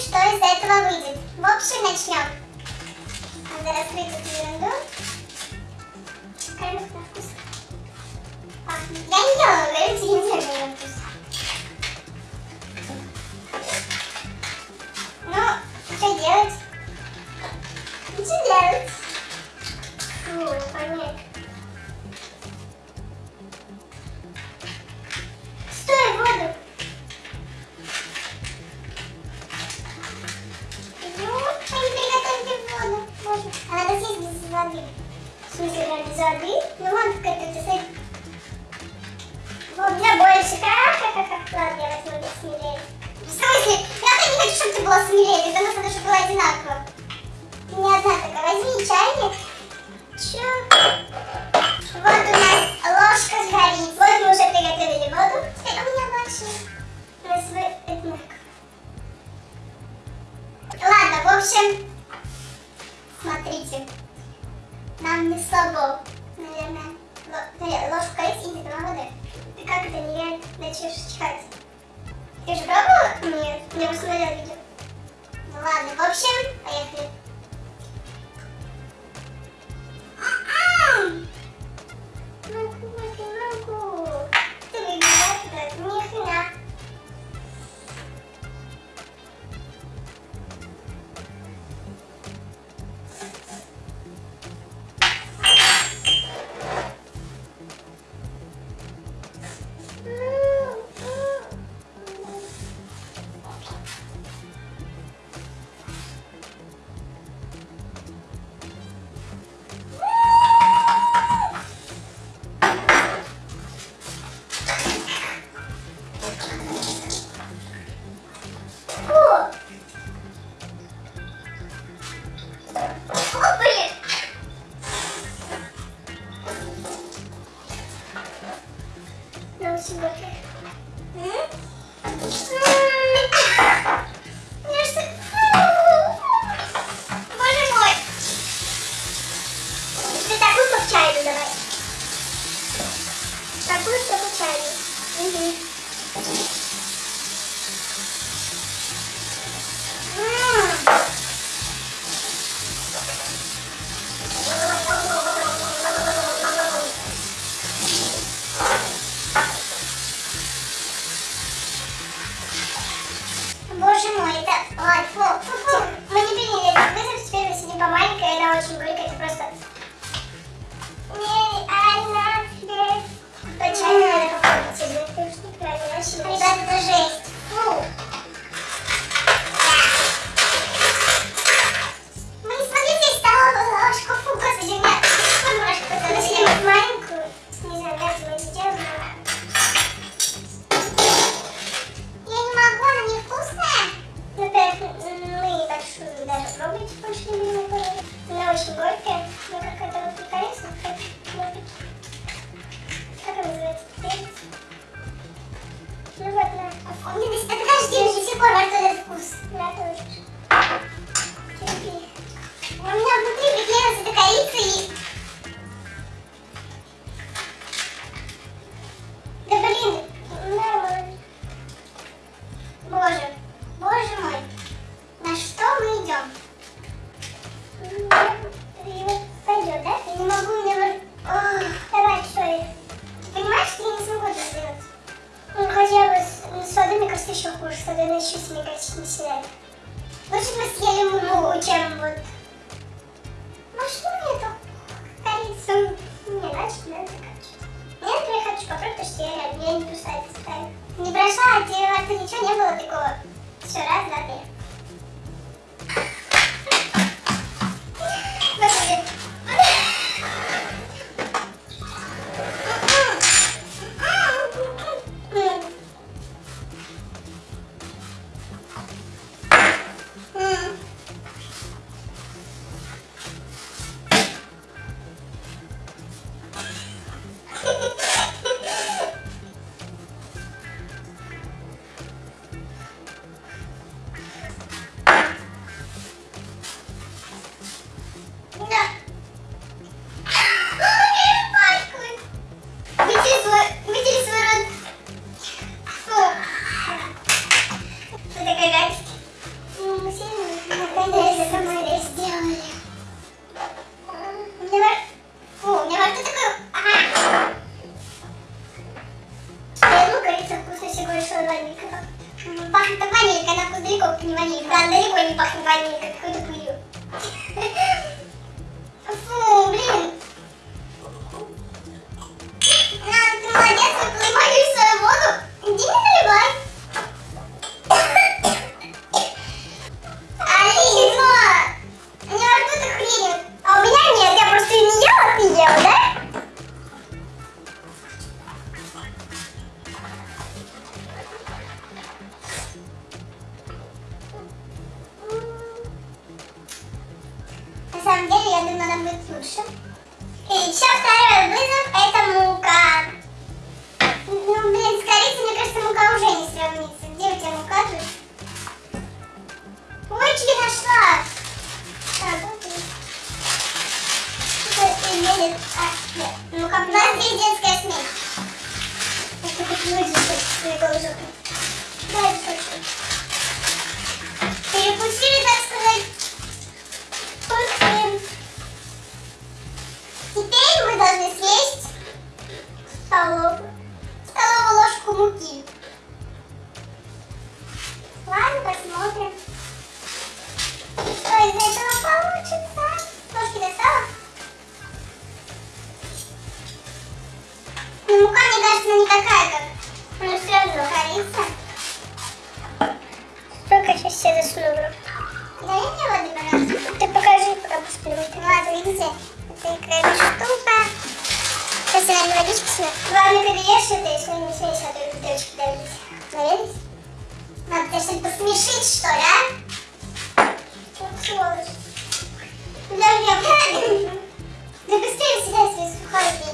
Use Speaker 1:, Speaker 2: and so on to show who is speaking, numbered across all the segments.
Speaker 1: что из этого выйдет. В общем, начнем. Надо раскрыть эту ерунду. Кормит на вкус. Пахнет. Я не ела, говорю, В Сузили, сузили зады. Ну вон какой-то цель. У меня больше. Ха-ха-ха. Ладно, я возьму смелее. В смысле? Я не хочу, чтобы ты была смелее. Тогда надо, чтобы была одинаково. Ты не одна такая. Возьми чайник. Ты же пробовала? Нет, я просто смотрела видео. Ну ладно, в общем, поехали. сих пор на вкус. Я тоже. У меня внутри приклеилась эта корица и дальше не заканчивать. Нет, я хочу попробовать, что я реально, я не бросаю, не бросаю, и у вас ничего не было такого. Все, раз, два, три. большого ванилька. Пахнет ванилька, на вкус далеко не ванилька. Она далеко не пахнет ванилькой, какой-то пылью. хранится. Где у тебя указываешь? Ручки нашла! Так, вот и. А, ну как у нас детская смесь. Это как выжить свою должок. Дальше. Перепустили так конечно, не такая, как... Ну, все равно корица. Только сейчас все заснули. Да я не воду брать. Ты покажи, пока посплю. Ладно, видите, это игровая штука. Сейчас я на водичку сну. Главное, когда ешь это, если не смеешь, а то бутылочки давить. Наверное? Надо тебя что-то посмешить, что ли, а? Вот сволочь. Да, я Да быстрее съедай свои сухарики.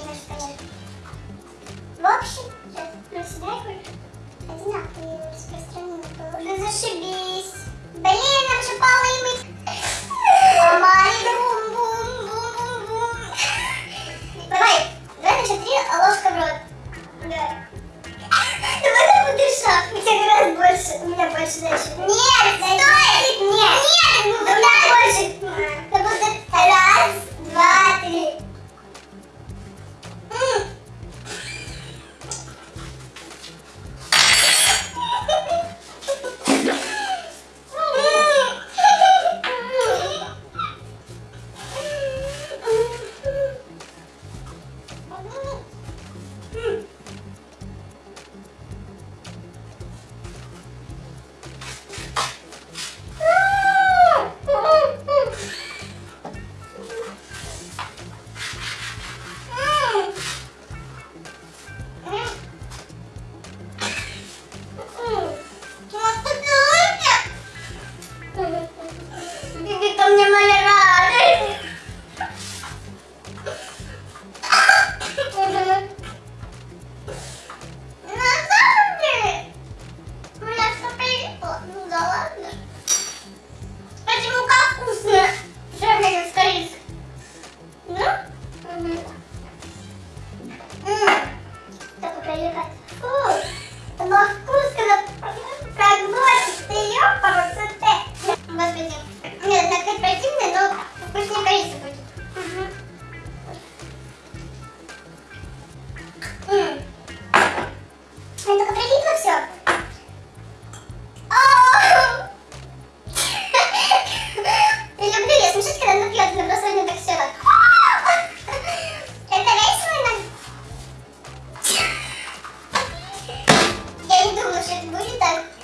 Speaker 1: может быть так.